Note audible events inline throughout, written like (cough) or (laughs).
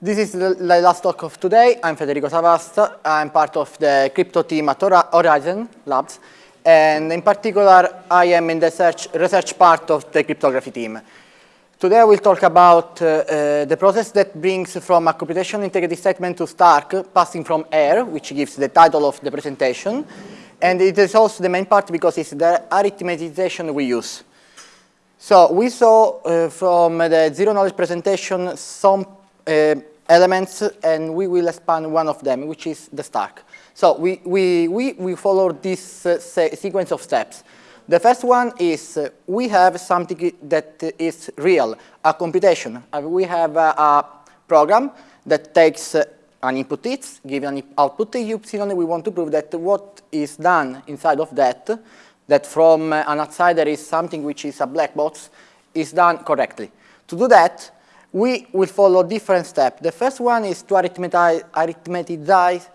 This is the, last talk of today. I'm Federico Savasta. I'm part of the crypto team at Horizen Labs. And in particular, I am in the search, research part of the cryptography team. Today I will talk about uh, uh, the process that brings from a computation integrity statement to Stark, passing from AIR, which gives the title of the presentation. And it is also the main part because it's the arithmetization we use. So we saw uh, from the zero knowledge presentation some elements, and we will expand one of them, which is the Stark. So we, we, we, we follow this uh, sequence of steps. The first one is uh, we have something that is real, a computation. Uh, we have a, a, program that takes uh, an input x, given an output epsilon, we want to prove that what is done inside of that, that from an outsider is something which is a black box, is done correctly. To do that, we will follow different steps. The first one is to arithmetize, arithmetize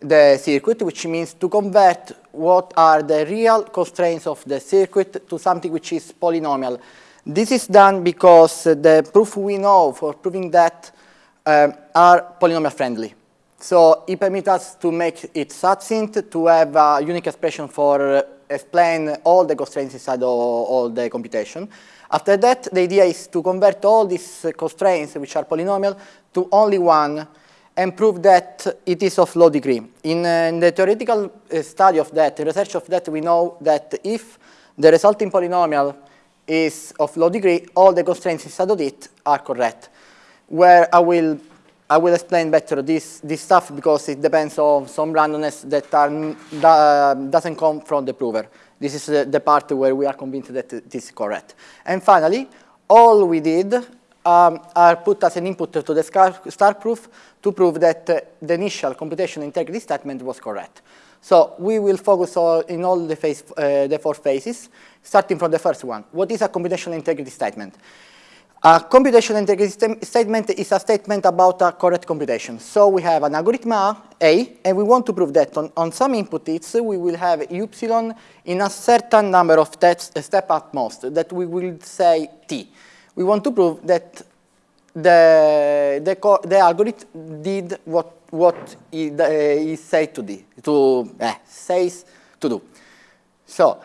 the circuit, which means to convert what are the real constraints of the circuit to something which is polynomial. This is done because the proof we know for proving that um, are polynomial friendly. So it permits us to make it succinct, to have a unique expression for uh, explain all the constraints inside all, all the computation. After that, the idea is to convert all these constraints, which are polynomial, to only one and prove that it is of low degree. In, uh, in the theoretical uh, study of that, research of that, we know that if the resulting polynomial is of low degree, all the constraints inside of it are correct. Where I will, I will explain better this, this stuff because it depends on some randomness that are, doesn't come from the prover. This is the, the part where we are convinced that it is correct. And finally, all we did um, are put as an input to the Stark proof to prove that uh, the initial computation integrity statement was correct. So we will focus all, in all the, phase, uh, the four phases, starting from the first one. What is a computational integrity statement? A computational integrity st statement is a statement about a correct computation. So we have an algorithm A, and we want to prove that on, on some input it's, we will have epsilon in a certain number of steps step at most, that we will say t. We want to prove that the, the, the algorithm did what, what it, uh, said to, do, to uh, says to do. So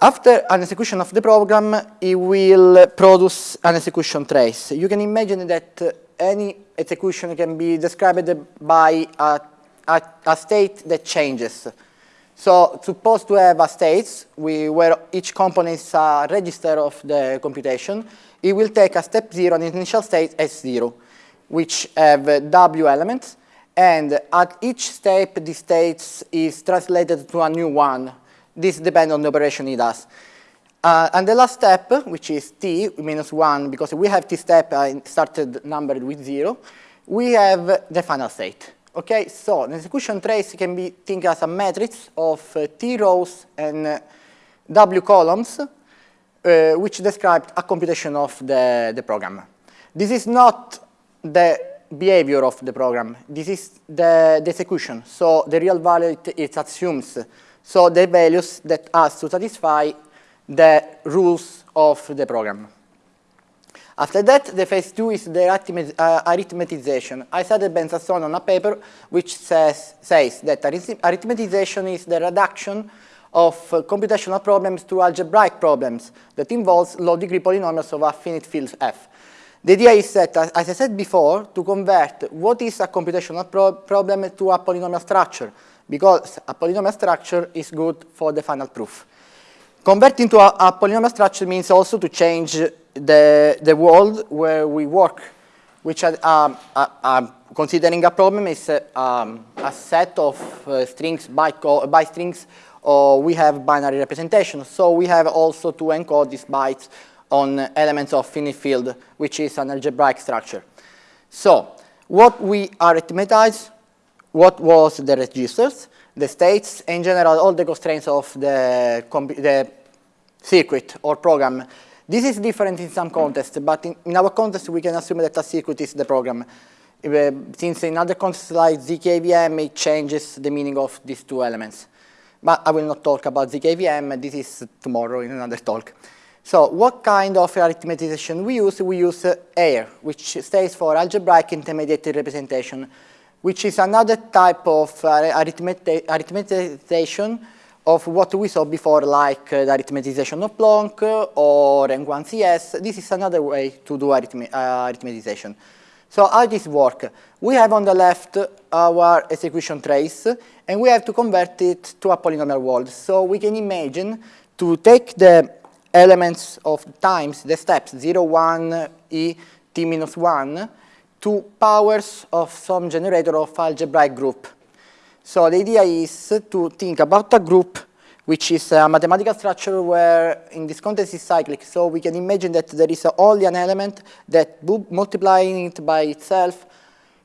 after an execution of the program, it will produce an execution trace. You can imagine that any execution can be described by a, a, a state that changes. So suppose to have a state where each component is a register of the computation, it will take a step zero, an initial state S0, which have W elements, and at each step, the state is translated to a new one, this depends on the operation it does. Uh, and the last step, which is t minus 1, because we have t step uh, started numbered with 0, we have the final state. Okay, so the execution trace can be think as a matrix of uh, t rows and uh, w columns, uh, which describe a computation of the, the program. This is not the behavior of the program. This is the, the execution. So the real value it, it assumes so the values that has to satisfy the rules of the program. After that, the phase two is the uh, arithmetization. I cited Ben Sasson on a paper which says, says that arithmetization is the reduction of uh, computational problems to algebraic problems that involves low-degree polynomials of a finite field f. The idea is that, as I said before, to convert what is a computational pro problem to a polynomial structure because a polynomial structure is good for the final proof. Converting to a, a polynomial structure means also to change the, the world where we work, which are, um, uh, uh, considering a problem is a, um, a set of uh, strings, byte, byte strings, or we have binary representation. So we have also to encode these bytes on elements of finite field, which is an algebraic structure. So what we arithmetize what was the registers, the states, in general, all the constraints of the, the circuit or program. This is different in some contexts, but in, in, our context, we can assume that a circuit is the program. Uh, since in other contexts like ZKVM, it changes the meaning of these two elements. But I will not talk about ZKVM, this is tomorrow in another talk. So what kind of arithmetization we use? We use uh, AIR, which stands for Algebraic Intermediate Representation, which is another type of uh, arithmetization of what we saw before, like uh, the arithmetization of Plonk or R1CS. This is another way to do arithme uh, arithmetization. So how does this work? We have on the left our execution trace, and we have to convert it to a polynomial world. So we can imagine to take the elements of times, the steps 0, 1, e, t minus 1, to powers of some generator of algebraic group. So the idea is to think about a group which is a mathematical structure where in this context is cyclic. So we can imagine that there is only an element that multiplying it by itself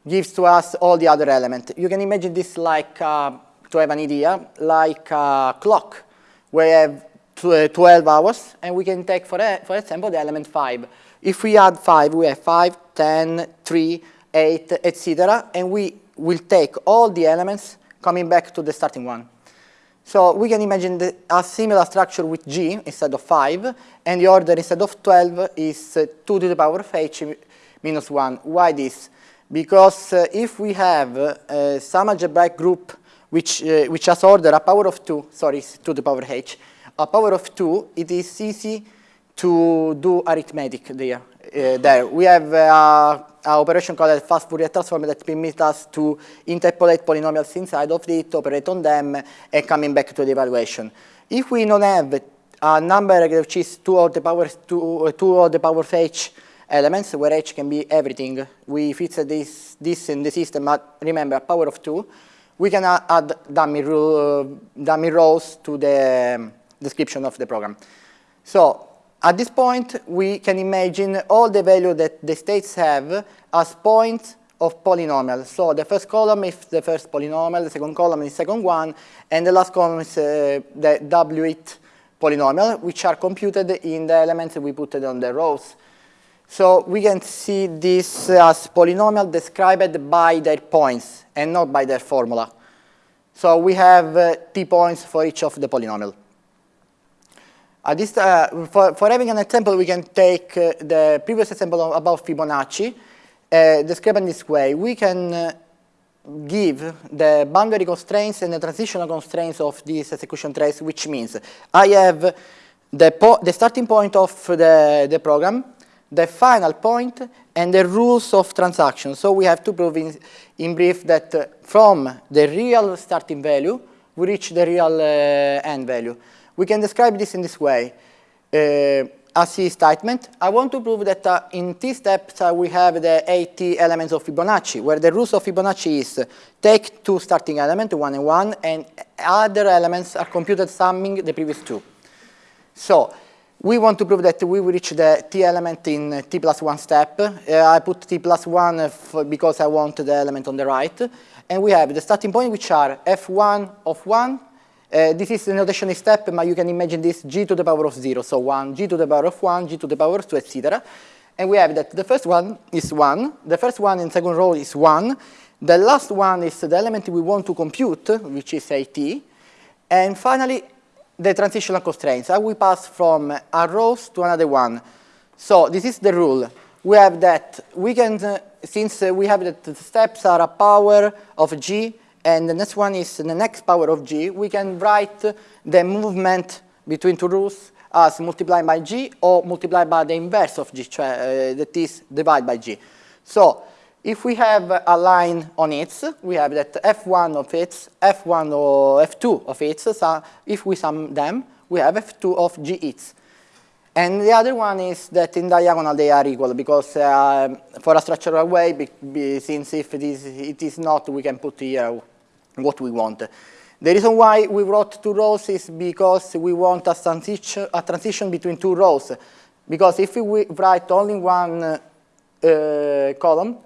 gives to us all the other elements. You can imagine this like, uh, to have an idea, like a clock, where have 12 hours, and we can take, for, for example, the element 5. If we add 5, we have 5, 10, 3, 8, etc., and we will take all the elements coming back to the starting one. So we can imagine the, a similar structure with G instead of 5, and the order instead of 12 is uh, 2 to the power of h minus 1. Why this? Because uh, if we have uh, some algebraic group which, uh, which has order a power of 2, sorry, 2 to the power of h, a power of 2, it is easy to do arithmetic there. Uh, there. We have uh, an operation called fast Fourier transform that permits us to interpolate polynomials inside of it, operate on them, and coming back to the evaluation. If we don't have a number which is 2 of the power, two, uh, two of the power of h elements, where h can be everything, we fix this, this in the system, but remember, a power of 2, we can add dummy, uh, dummy rows to the um, description of the program. So at this point, we can imagine all the value that the states have as points of polynomial. So the first column is the first polynomial, the second column is the second one, and the last column is uh, the W-it polynomial, which are computed in the elements we put on the rows. So we can see this as polynomial described by their points and not by their formula. So we have uh, t points for each of the polynomial. Uh, this, uh, for, for, having an example, we can take uh, the previous example about Fibonacci, uh, described in this way. We can uh, give the boundary constraints and the transitional constraints of this execution trace, which means I have the, the starting point of the, the program, the final point, and the rules of transaction. So we have to prove in, in brief that uh, from the real starting value, we reach the real end value. We can describe this in this way. Uh, a C statement, I want to prove that uh, in T steps uh, we have the 80 elements of Fibonacci, where the rules of Fibonacci is take two starting elements, one and one, and other elements are computed summing the previous two. So we want to prove that we will reach the T element in T plus one step. Uh, I put T plus one because I want the element on the right. And we have the starting point, which are F1 of 1, uh, this is the notation step, but you can imagine this g to the power of 0, so 1, g to the power of 1, g to the power of 2, etc. And we have that the first one is 1, the first one in second row is 1, the last one is the element we want to compute, which is at, and finally, the transitional constraints. How we pass from a row to another one. So this is the rule. We have that we can, uh, since uh, we have that the steps are a power of g, and the next one is the next power of g, we can write the movement between two rules as multiplied by g or multiplied by the inverse of g, uh, that is divided by g. So if we have a line on it, we have that f1 of it, f1 or f2 of it, so if we sum them, we have f2 of g its. And the other one is that in diagonal they are equal because uh, for a structural way, be, be, since if it is, it is not, we can put here what we want. The reason why we wrote two rows is because we want a transition, a transition between two rows. Because if we write only one uh, column,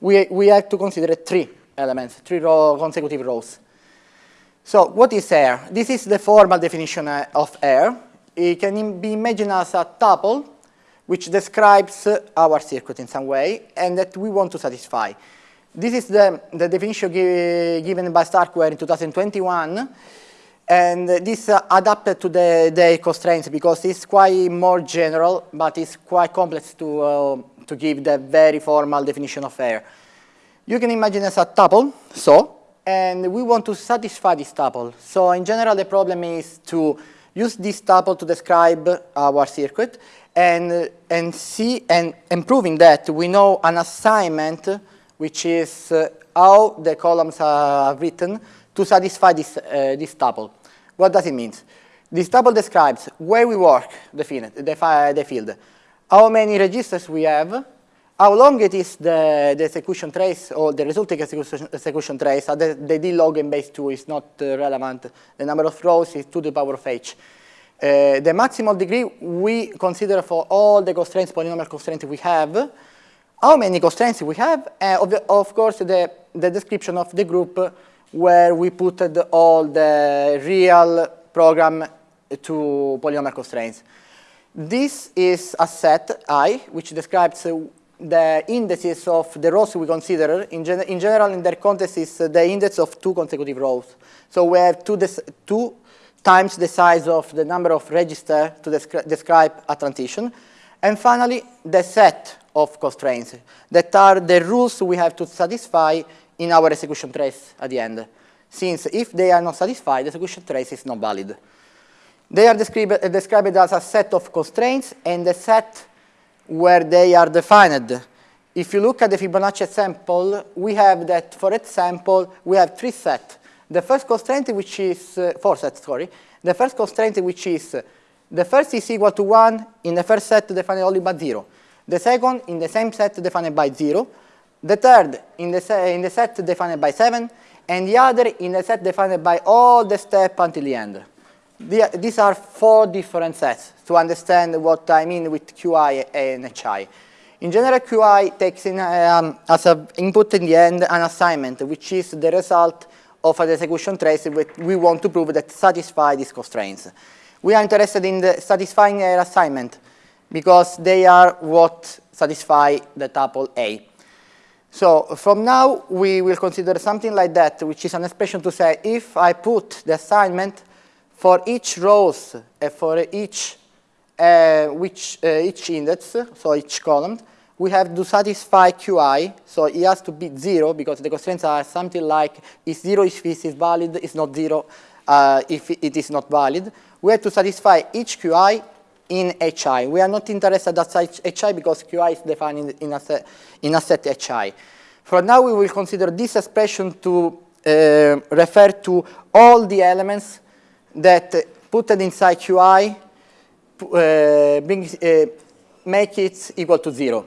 we, we have to consider three elements, three row, consecutive rows. So what is AIR? This is the formal definition uh, of AIR. It can be imagined as a tuple which describes our circuit in some way and that we want to satisfy. This is the, the definition given by Starkware in 2021. And this uh, adapted to the, the constraints because it's quite more general, but it's quite complex to, uh, to give the very formal definition of AIR. You can imagine as a tuple, so, and we want to satisfy this tuple. So in general, the problem is to use this tuple to describe our circuit and, and see, and improving that, we know an assignment, which is uh, how the columns are written to satisfy this, uh, this tuple. What does it mean? This tuple describes where we work the field, the, the field, how many registers we have, how long it is the, the execution trace or the resulting execution, execution trace. Uh, the, the D log in base 2 is not uh, relevant. The number of rows is 2 to the power of h. Uh, the maximal degree we consider for all the constraints, polynomial constraints we have. How many constraints we have? Uh, of, the, of, course, the, the description of the group where we put all the real program to polynomial constraints. This is a set I, which describes uh, the indices of the rows we consider. In, gen in general, in their context, is the index of two consecutive rows. So we have two, two times the size of the number of registers to descri describe a transition. And finally, the set of constraints that are the rules we have to satisfy in our execution trace at the end. Since if they are not satisfied, the execution trace is not valid. They are described, described as a set of constraints and a set where they are defined. If you look at the Fibonacci example, we have that, for example, we have three sets. The first constraint, which is, uh, four sets, sorry. The first constraint, which is, uh, the first is equal to 1 in the first set defined only by 0. The second, in the same set defined by 0. The third, in the, in the set defined by 7. And the other, in the set defined by all the steps until the end. The, these are four different sets to understand what I mean with QI and HI. In general, QI takes in, um, as an input in the end an assignment, which is the result of an execution trace we want to prove that satisfy these constraints. We are interested in satisfying an assignment because they are what satisfy the tuple A. So from now, we will consider something like that, which is an expression to say if I put the assignment for each rows and for each, uh, which, uh, each index, so each column, we have to satisfy QI, so it has to be zero because the constraints are something like is zero if this is valid, is not zero uh, if it is not valid. We have to satisfy each QI in HI. We are not interested at HI because QI is defined in a set, in a set HI. For now, we will consider this expression to uh, refer to all the elements that put it inside QI uh, brings, uh, make it equal to zero.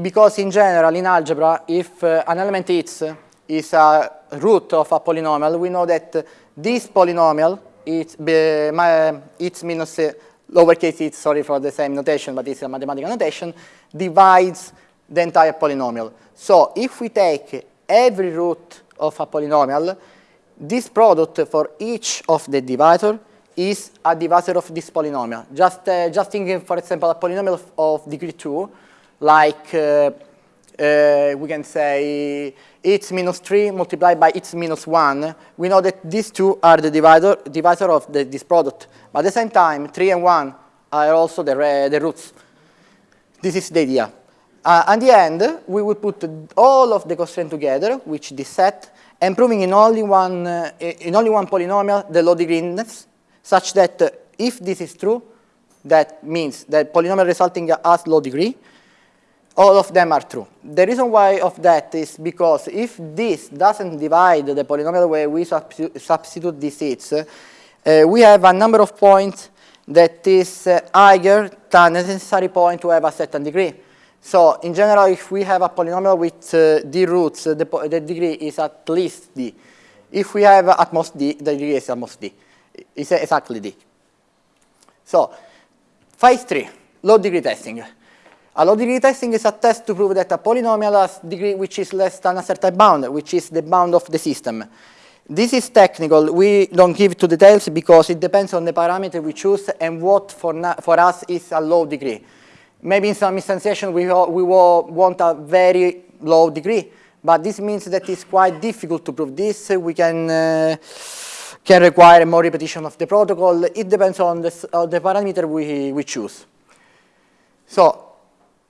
because in general, in algebra, if uh, an element x is a root of a polynomial, we know that this polynomial, it's, my, it's minus uh, lowercase it's, sorry for the same notation, but it's a mathematical notation, divides the entire polynomial. So if we take every root of a polynomial, this product for each of the divisor is a divisor of this polynomial. Just, uh, just thinking, for example, a polynomial of, degree 2, like uh, we can say x minus 3 multiplied by x minus 1. We know that these two are the divisor, divisor of the, this product. But at the same time, 3 and 1 are also the, the roots. This is the idea. Uh, at the end, we will put all of the constraints together, which this set, and proving in only one, uh, in only one polynomial the low degree such that uh, if this is true, that means that polynomial resulting has low degree, all of them are true. The reason why of that is because if this doesn't divide the polynomial where we substitute these seeds, uh, we have a number of points that is uh, higher than the necessary point to have a certain degree. So in general, if we have a polynomial with uh, d roots, uh, the, the, degree is at least d. If we have at most d, the degree is at most d. It's exactly d. So phase three, low degree testing. A low degree testing is a test to prove that a polynomial has degree which is less than a certain bound, which is the bound of the system. This is technical. We don't give to details because it depends on the parameter we choose and what for, for us is a low degree. Maybe in some instantiation we, we want a very low degree, but this means that it's quite difficult to prove this. We can uh, can require more repetition of the protocol. It depends on the, the parameter we, we choose. So,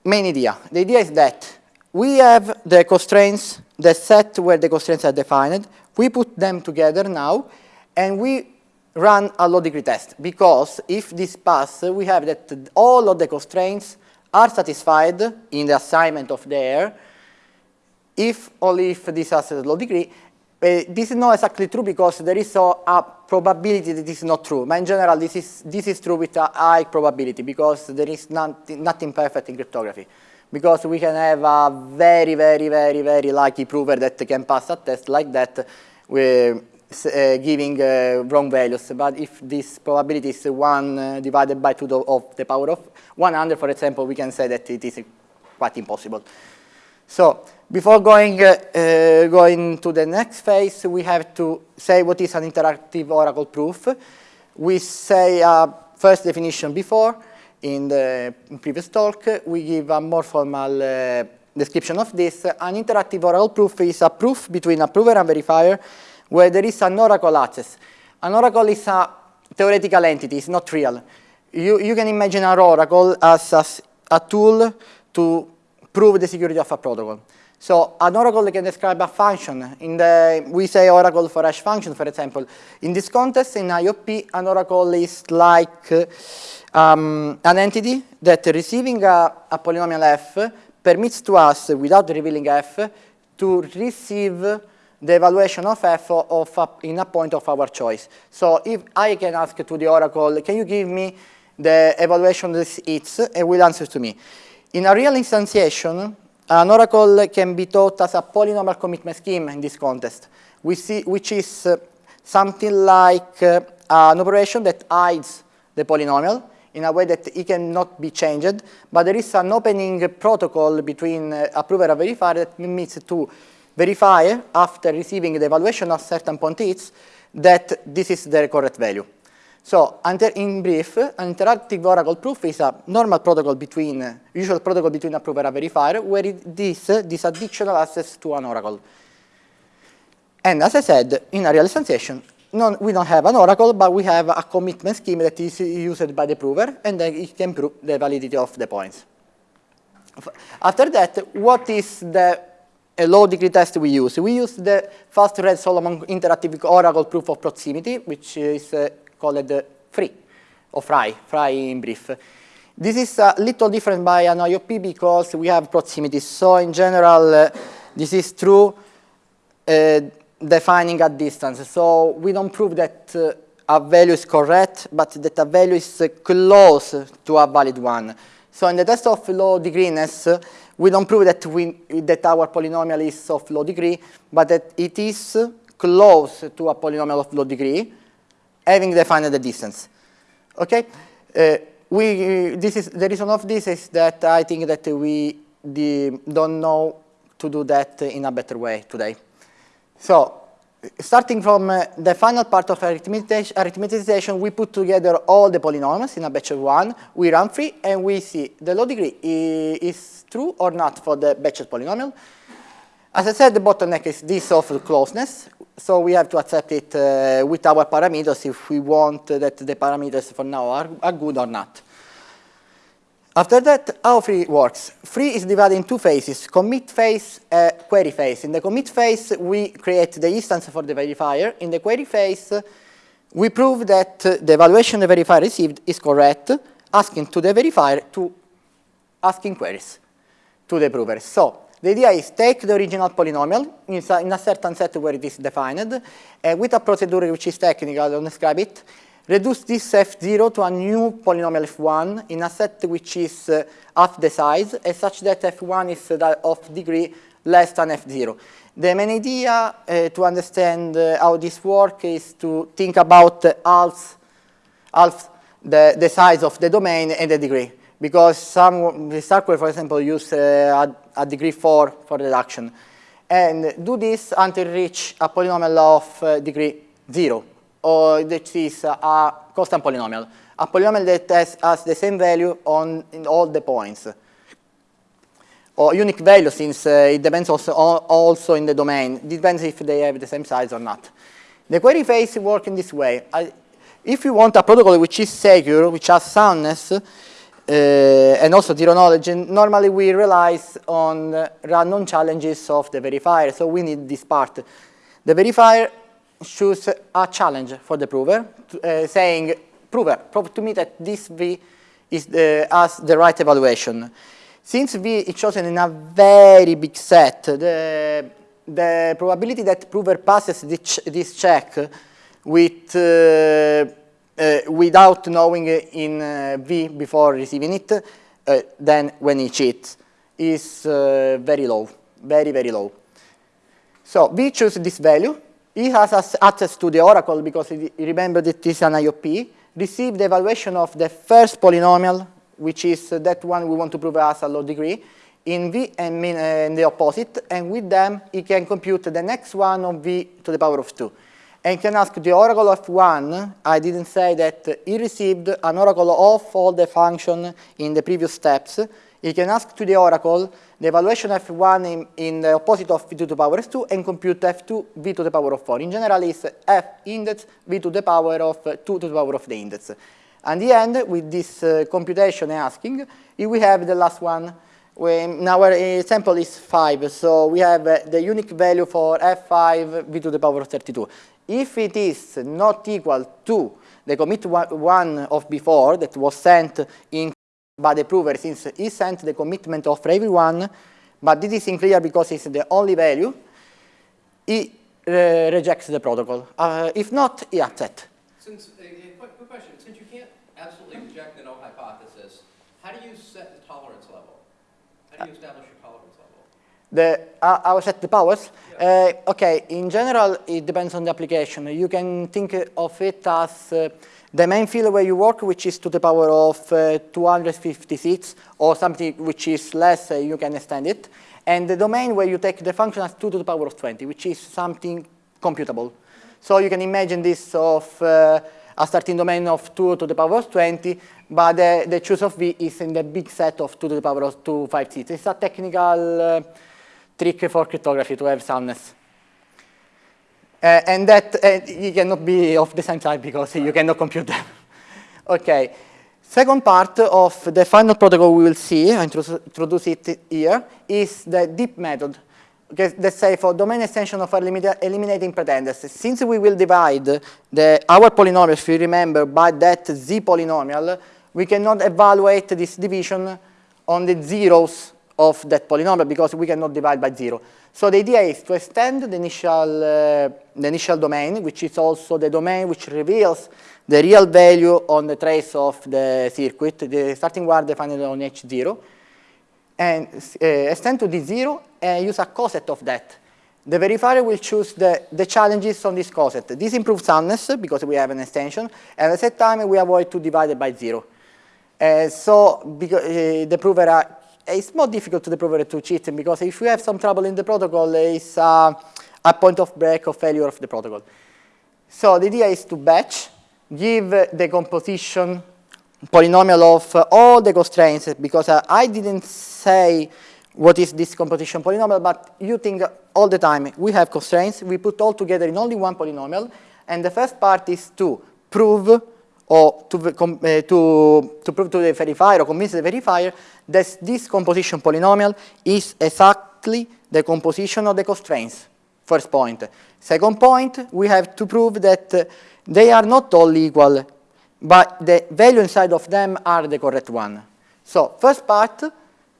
main idea. The idea is that we have the constraints, the set where the constraints are defined. We put them together now, and we run a low degree test. Because if this pass, we have that all of the constraints are satisfied in the assignment of the AIR, if only if this has a low degree, this is not exactly true because there is a, a, probability that this is not true. But in general, this is, this is true with a high probability because there is not, nothing perfect in cryptography. Because we can have a very, very, very, very lucky prover that can pass a test like that with, uh, giving uh, wrong values. But if this probability is 1 uh, divided by 2 of the power of 100, for example, we can say that it is quite impossible. So before going, uh, uh, going to the next phase, we have to say what is an interactive oracle proof. We say a first definition before in the previous talk. We give a more formal uh, description of this. An interactive oracle proof is a proof between a prover and verifier where there is an oracle access. An oracle is a theoretical entity, it's not real. You, you can imagine an oracle as a, a tool to prove the security of a protocol. So an oracle can describe a function. In the, we say oracle for hash function, for example. In this context, in IOP, an oracle is like um, an entity that receiving a, a, polynomial f permits to us, without revealing f, to receive the evaluation of f of a, in a point of our choice. So if I can ask to the oracle, can you give me the evaluation of this its, it will answer to me. In a real instantiation, an oracle can be taught as a polynomial commitment scheme in this context, see, which is uh, something like uh, an operation that hides the polynomial in a way that it cannot be changed, but there is an opening protocol between uh, a prover and verifier that means to verify after receiving the evaluation of certain points that this is the correct value. So in brief, an interactive oracle proof is a normal protocol between, usual protocol between a prover and a verifier, where it, this, uh, this additional access to an oracle. And as I said, in a real non, we don't have an oracle, but we have a commitment scheme that is used by the prover, and then it can prove the validity of the points. After that, what is the low degree test we use? We use the fast Reed Solomon interactive oracle proof of proximity, which is uh, called FRI, or FRI, FRI in brief. This is a little different by an IOP because we have proximity. So in general, uh, this is true uh, defining a distance. So we don't prove that uh, a value is correct, but that a value is uh, close to a valid one. So in the test of low degreeness, we don't prove that, we, that our polynomial is of low degree, but that it is close to a polynomial of low degree having defined the distance. Okay? Uh, we, this is, the reason of this is that I think that we the, don't know to do that in a better way today. So, starting from uh, the final part of arithmetization, we put together all the polynomials in a batch of one, we run FRI, and we see the low degree is true or not for the batched polynomial. As I said, the bottleneck is this of closeness. So we have to accept it uh, with our parameters if we want that the parameters for now are, are good or not. After that, how FRI works? FRI is divided in two phases, commit phase, uh, query phase. In the commit phase, we create the instance for the verifier. In the query phase, we prove that the evaluation the verifier received is correct, asking to the verifier to asking queries to the prover. So the idea is take the original polynomial in a, in a certain set where it is defined, uh, with a procedure which is technical, I don't describe it, reduce this f0 to a new polynomial f1 in a set which is uh, half the size, and such that f1 is uh, of degree less than f0. The main idea uh, to understand uh, how this works is to think about half, half the, the size of the domain and the degree because some the Starkware, for example, use uh, a, degree 4 for reduction. And do this until reach a polynomial of uh, degree 0, or that is a constant polynomial. A polynomial that has, has the same value on in all the points. Or unique value, since uh, it depends also, also in the domain. It depends if they have the same size or not. The query phase works in this way. I, if you want a protocol which is secure, which has soundness, and also zero knowledge, And normally we rely on random challenges of the verifier, so we need this part. The verifier choose a challenge for the prover, uh, saying, prover, prove to me that this V is the, has the right evaluation. Since V is chosen in a very big set, the, the probability that prover passes this, this check with, uh, without knowing in uh, V before receiving it, uh, then when he cheats, is uh, very low, very, very low. So V chooses this value. He has access to the oracle because he, remember it is an IOP, receive the evaluation of the first polynomial, which is that one we want to prove as a low degree, in V and in the opposite, and with them he can compute the next one of V to the power of 2 and can ask the oracle of 1, I didn't say that he received an oracle of all the function in the previous steps. He can ask to the oracle the evaluation of 1 in, in the opposite of v to the power of 2 and compute f2 v to the power of 4. In general, it's f index v to the power of 2 to the power of the index. And the end, with this uh, computation asking, we have the last one. When our example is 5, so we have uh, the unique value for f5 v to the power of 32. If it is not equal to the commit one of before that was sent in by the prover since he sent the commitment of everyone, but this is unclear because it's the only value, he uh, rejects the protocol. Uh, if not, he accepts. Since, uh, quick question, since you can't absolutely reject the null hypothesis, how do you set the tolerance level? How do you establish? The, uh, I will set the powers. Uh, okay, in general, it depends on the application. You can think of it as uh, the main field where you work, which is to the power of uh, 256, or something which is less, uh, you can extend it. And the domain where you take the function as 2 to the power of 20, which is something computable. So you can imagine this of uh, a starting domain of 2 to the power of 20, but the, the choose of v is in the big set of 2 to the power of 2, 5, 6. It's a technical uh, trick for cryptography to have soundness. Uh, and that uh, cannot be of the same type because you cannot compute them. (laughs) okay. Second part of the final protocol we will see, I introduce it here, is the deep method. Okay, let's say for domain extension of eliminating pretenders. Since we will divide the, our polynomial, if you remember, by that z polynomial, we cannot evaluate this division on the zeros of that polynomial because we cannot divide by zero. So the idea is to extend the initial, uh, the initial domain, which is also the domain which reveals the real value on the trace of the circuit, the starting wire defined on H0, and uh, extend to D0 and use a coset of that. The verifier will choose the, the challenges on this coset. This improves soundness because we have an extension, and at the same time we avoid to divide by zero. Uh, so because, uh, the prover it's more difficult to the prover to cheat because if you have some trouble in the protocol, it's uh, a point of break or failure of the protocol. So the idea is to batch, give the composition polynomial of uh, all the constraints because uh, I didn't say what is this composition polynomial, but you think all the time we have constraints, we put all together in only one polynomial, and the first part is to prove or to, uh, to, to prove to the verifier or convince the verifier that this composition polynomial is exactly the composition of the constraints, first point. Second point, we have to prove that uh, they are not all equal, but the value inside of them are the correct one. So first part,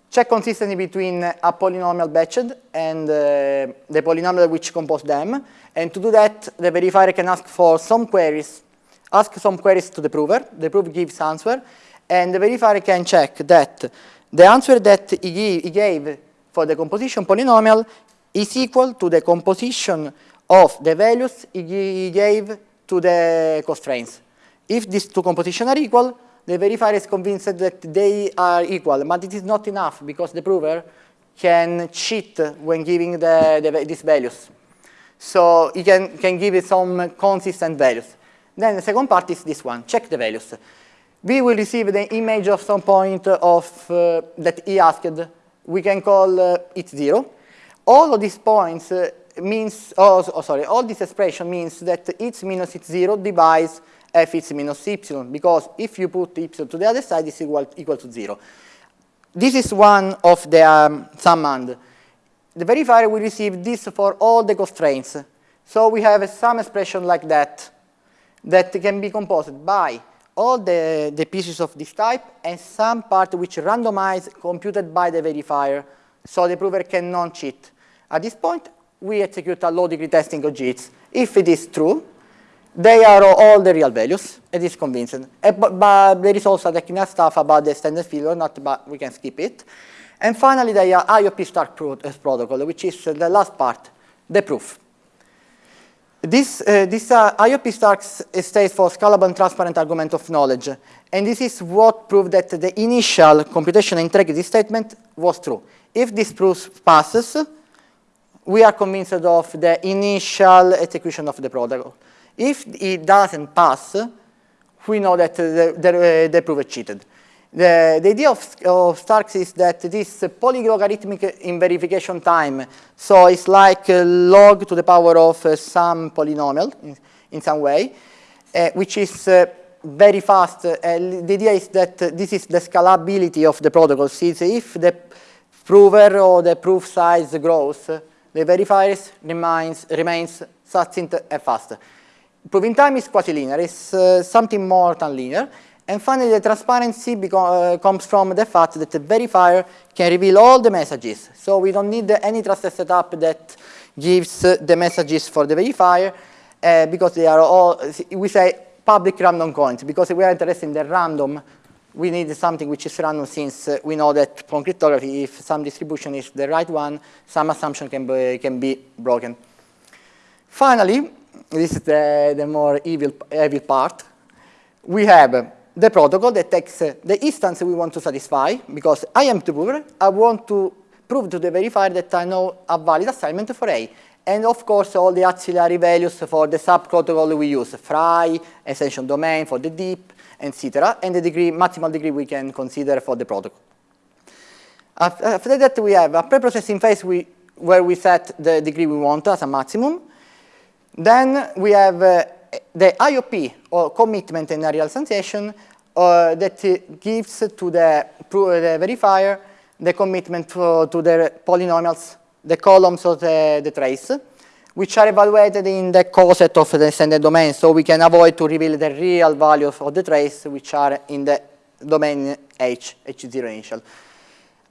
check consistency between a polynomial batched and uh, the polynomial which compose them. And to do that, the verifier can ask for some queries ask some queries to the prover, the prover gives answer, and the verifier can check that the answer that he, he gave for the composition polynomial is equal to the composition of the values he gave to the constraints. If these two compositions are equal, the verifier is convinced that they are equal, but it is not enough because the prover can cheat when giving the, the, these values. So he can, can give some consistent values. Then the second part is this one, check the values. We will receive the image of some point of uh, that he asked. We can call uh, it zero. All of these points uh, means, oh, oh, sorry, all this expression means that its minus its 0 divides f its minus y, because if you put y to the other side, it's equal, equal to 0. This is one of the um, summand. The verifier will receive this for all the constraints. So we have sum expression like that, that can be composed by all the, the pieces of this type and some part which randomized computed by the verifier so the prover can cannot cheat. At this point, we execute a low degree testing of JITs. If it is true, they are all the real values. It is convincing. Uh, but, there is also technical stuff about the standard failure, not but we can skip it. And finally, the IOP Stark protocol, which is the last part, the proof. This, uh, this uh, IOP Stark states for scalable and transparent argument of knowledge. And this is what proved that the initial computation integrity statement was true. If this proof passes, we are convinced of the initial execution of the protocol. If it doesn't pass, we know that the, the, the proof is cheated. The, the, idea of, of Starks is that this polylogarithmic in verification time, so it's like log to the power of uh, some polynomial in, in some way, uh, which is uh, very fast. Uh, the idea is that this is the scalability of the protocol. Since if the prover or the proof size grows, the verifier remains, remains succinct and fast. Proving time is quasi-linear. It's uh, something more than linear. And finally, the transparency uh, comes from the fact that the verifier can reveal all the messages. So we don't need any trusted setup that gives uh, the messages for the verifier uh, because they are all, we say public random coins because we are interested in the random. We need something which is random since uh, we know that from cryptography, if some distribution is the right one, some assumption can be, can be broken. Finally, this is the, the more evil, evil part. We have the protocol that takes uh, the instance we want to satisfy, because I am the prover, I want to prove to the verifier that I know a valid assignment for A. And of course, all the auxiliary values for the sub-protocol we use, FRI, extension domain for the deep, etc., and the degree, maximal degree we can consider for the protocol. After that, we have a pre-processing phase we, where we set the degree we want as a maximum. Then we have uh, the IOP, or commitment in a real sensation, uh, that gives to the, the, verifier the commitment to, to, the polynomials, the columns of the, the, trace, which are evaluated in the coset of the extended domain, so we can avoid to reveal the real values of the trace, which are in the domain H, H0 initial.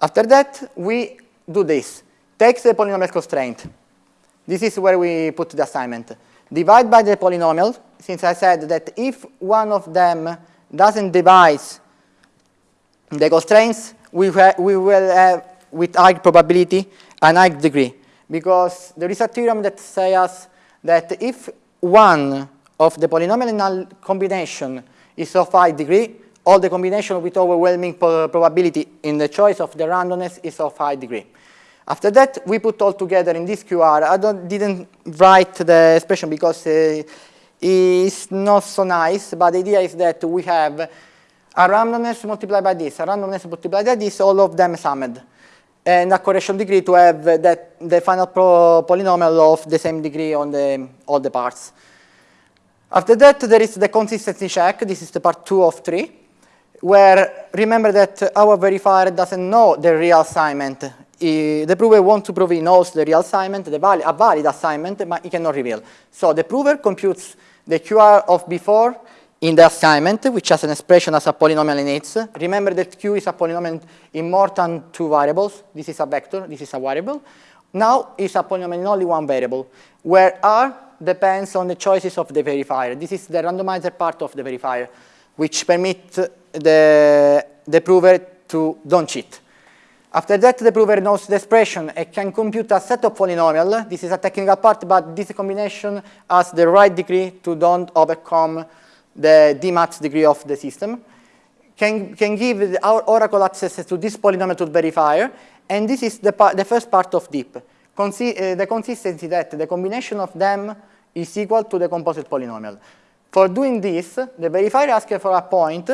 After that, we do this. Take the polynomial constraint. This is where we put the assignment divide by the polynomial, since I said that if one of them doesn't divide the constraints, we, we will have with high probability an high degree. Because there is a theorem that says that if one of the polynomial combination is of high degree, all the combination with overwhelming probability in the choice of the randomness is of high degree. After that, we put all together in this QR. I didn't write the expression because uh, it's not so nice, but the idea is that we have a randomness multiplied by this, a randomness multiplied by this, all of them summed, and a correction degree to have that the final polynomial of the same degree on the, all the parts. After that, there is the consistency check. This is the part two of three, where remember that our verifier doesn't know the real assignment the prover wants to prove he knows the real assignment, the a valid assignment, but he cannot reveal. So the prover computes the QR of before in the assignment, which has an expression as a polynomial in its. Remember that Q is a polynomial in more than two variables. This is a vector, this is a variable. Now it's a polynomial in only one variable, where R depends on the choices of the verifier. This is the randomizer part of the verifier, which permits the, the prover to don't cheat. After that, the prover knows the expression and can compute a set of polynomial. This is a technical part, but this combination has the right degree to don't overcome the Dmax degree of the system. Can, can give our Oracle access to this polynomial to verifier, and this is the, the first part of deep. Consi uh, the consistency that the combination of them is equal to the composite polynomial. For doing this, the verifier asks for a point,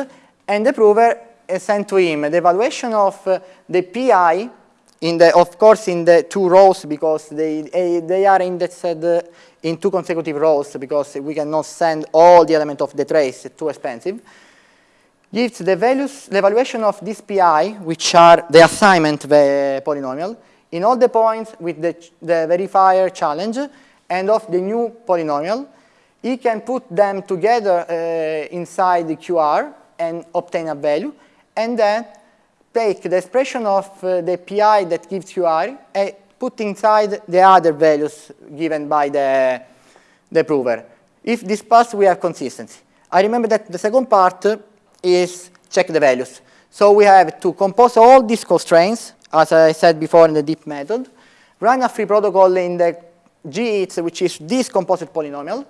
and the prover sent to him the evaluation of uh, the pi in the, of course, in the two rows because they, they are indexed uh, in two consecutive rows because we cannot send all the elements of the trace, it's too expensive. Gives the values, the evaluation of this pi, which are the assignment the polynomial, in all the points with the, the verifier challenge and of the new polynomial. He can put them together uh, inside the QR and obtain a value, and then take the expression of uh, the pi that gives QR and put inside the other values given by the, the prover. If this pass, we have consistency. I remember that the second part is check the values. So we have to compose all these constraints, as I said before in the deep method, run a FRI protocol in the GEATS, which is this composite polynomial,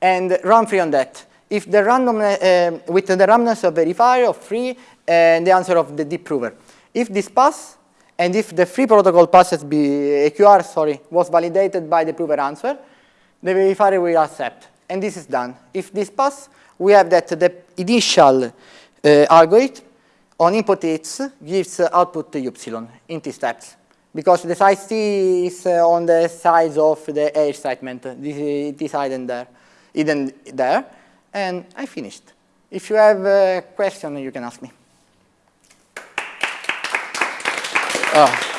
and run FRI on that. If the random, uh, with the randomness of verifier of FRI and the answer of the deep prover. If this pass, and if the FRI protocol passes be, AQR sorry, was validated by the prover answer, the verifier will accept. And this is done. If this pass, we have that the initial uh, algorithm on input hits gives output epsilon in t steps. Because the size t is uh, on the size of the A statement, this, this hidden there, hidden there. And I finished. If you have a question, you can ask me. Oh.